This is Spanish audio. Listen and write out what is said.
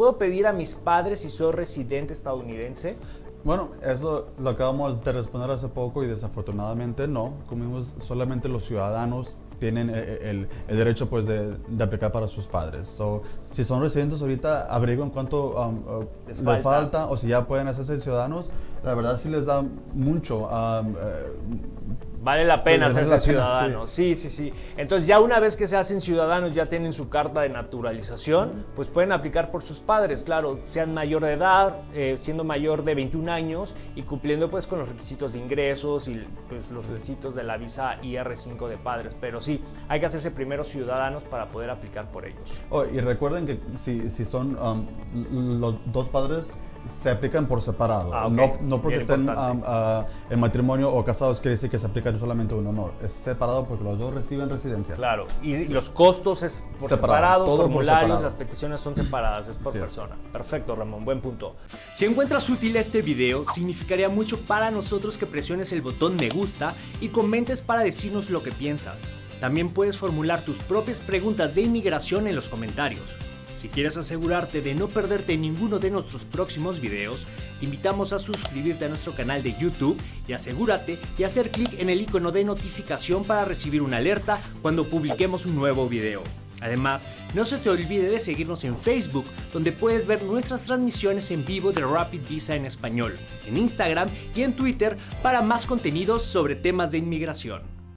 ¿puedo pedir a mis padres si soy residente estadounidense? Bueno, eso lo acabamos de responder hace poco y desafortunadamente no. Como solamente los ciudadanos tienen eh, el, el derecho pues de, de, aplicar para sus padres. So, si son residentes ahorita, averigüen cuánto um, uh, les, falta. les, falta. o si ya pueden hacerse ciudadanos. La verdad sí les da mucho. Um, uh, Vale la pena hacerse ciudadanos. Sí. sí, sí, sí. Entonces ya una vez que se hacen ciudadanos, ya tienen su carta de naturalización, pues pueden aplicar por sus padres, claro, sean mayor de edad, eh, siendo mayor de 21 años y cumpliendo pues con los requisitos de ingresos y pues, los requisitos de la visa IR5 de padres. Pero sí, hay que hacerse primero ciudadanos para poder aplicar por ellos. Oh, y recuerden que si, si son um, los dos padres se aplican por separado. Ah, okay. No, no porque estén um, uh, en matrimonio o casados quiere decir que se aplican solamente uno. No, es separado porque los dos reciben residencia. Claro, y los costos es por separado, separado formularios, separado. las peticiones son separadas, es por sí persona. Es. Perfecto, Ramón, buen punto. Si encuentras útil este video, significaría mucho para nosotros que presiones el botón me gusta y comentes para decirnos lo que piensas. También puedes formular tus propias preguntas de inmigración en los comentarios. Si quieres asegurarte de no perderte ninguno de nuestros próximos videos, te invitamos a suscribirte a nuestro canal de YouTube y asegúrate de hacer clic en el icono de notificación para recibir una alerta cuando publiquemos un nuevo video. Además, no se te olvide de seguirnos en Facebook, donde puedes ver nuestras transmisiones en vivo de Rapid Visa en español, en Instagram y en Twitter para más contenidos sobre temas de inmigración.